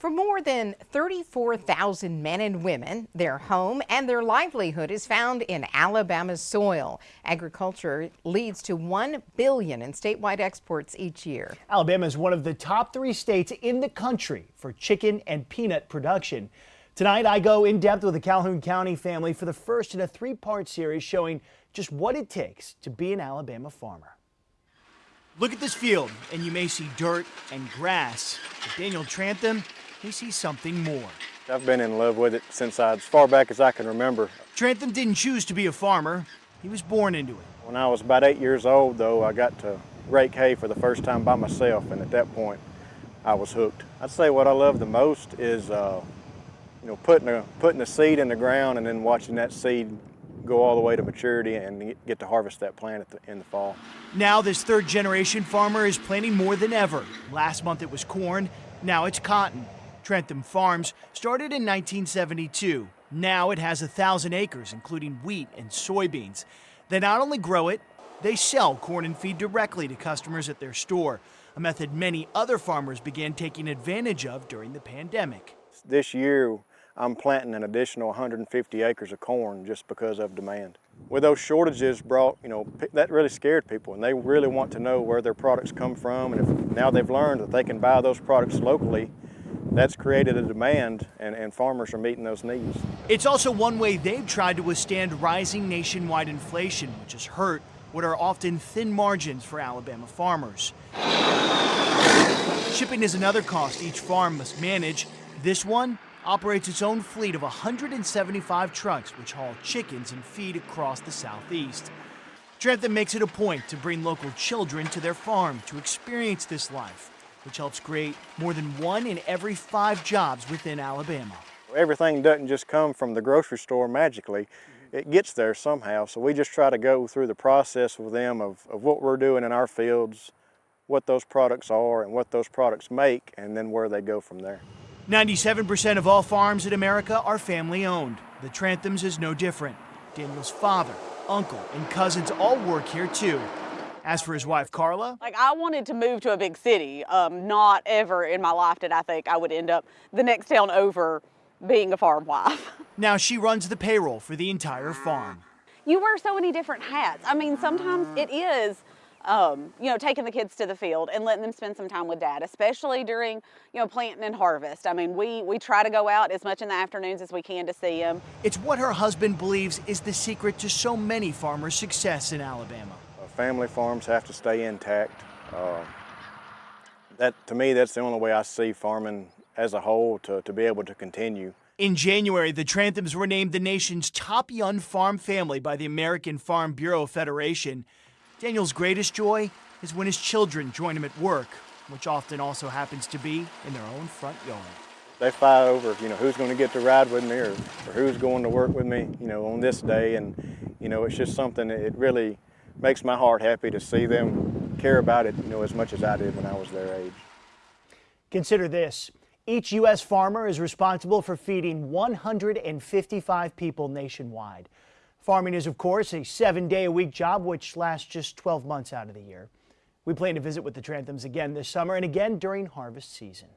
For more than 34,000 men and women, their home and their livelihood is found in Alabama's soil. Agriculture leads to 1 billion in statewide exports each year. Alabama is one of the top three states in the country for chicken and peanut production. Tonight, I go in depth with the Calhoun County family for the first in a three-part series showing just what it takes to be an Alabama farmer. Look at this field, and you may see dirt and grass. But Daniel Trantham he sees something more. I've been in love with it since I, as far back as I can remember. Trantham didn't choose to be a farmer. He was born into it. When I was about eight years old, though, I got to rake hay for the first time by myself, and at that point, I was hooked. I'd say what I love the most is, uh, you know, putting a, putting a seed in the ground and then watching that seed go all the way to maturity and get to harvest that plant the, in the fall. Now this third generation farmer is planting more than ever. Last month it was corn, now it's cotton. Trantham Farms started in 1972. Now it has a thousand acres, including wheat and soybeans. They not only grow it, they sell corn and feed directly to customers at their store, a method many other farmers began taking advantage of during the pandemic. This year, I'm planting an additional 150 acres of corn just because of demand. With those shortages brought, you know, that really scared people and they really want to know where their products come from and if now they've learned that they can buy those products locally that's created a demand and, and farmers are meeting those needs. It's also one way they've tried to withstand rising nationwide inflation, which has hurt what are often thin margins for Alabama farmers. Shipping is another cost each farm must manage. This one operates its own fleet of 175 trucks which haul chickens and feed across the southeast. Trantham makes it a point to bring local children to their farm to experience this life which helps create more than one in every five jobs within Alabama. Everything doesn't just come from the grocery store magically. Mm-hmm. It gets there somehow, so we just try to go through the process with them of, of what we're doing in our fields, what those products are and what those products make, and then where they go from there. 97% of all farms in America are family owned. The Tranthams is no different. Daniel's father, uncle, and cousins all work here too. As for his wife, Carla. Like, I wanted to move to a big city. Um, not ever in my life did I think I would end up the next town over being a farm wife. Now she runs the payroll for the entire farm. You wear so many different hats. I mean, sometimes it is um, you know, taking the kids to the field and letting them spend some time with dad, especially during, you know, planting and harvest. I mean, we, we try to go out as much in the afternoons as we can to see them. It's what her husband believes is the secret to so many farmers' success in Alabama family farms have to stay intact. Uh, that To me, that's the only way I see farming as a whole to, to be able to continue. In January, the Tranthams were named the nation's top young farm family by the American Farm Bureau Federation. Daniel's greatest joy is when his children join him at work, which often also happens to be in their own front yard. They fight over, you know, who's going to get to ride with me or, or who's going to work with me, you know, on this day. And, you know, it's just something that it really makes my heart happy to see them care about it, you know, as much as I did when I was their age. Consider this. Each U.S. farmer is responsible for feeding 155 people nationwide. Farming is, of course, a seven-day-a-week job, which lasts just 12 months out of the year. We plan to visit with the Tranthams again this summer and again during harvest season.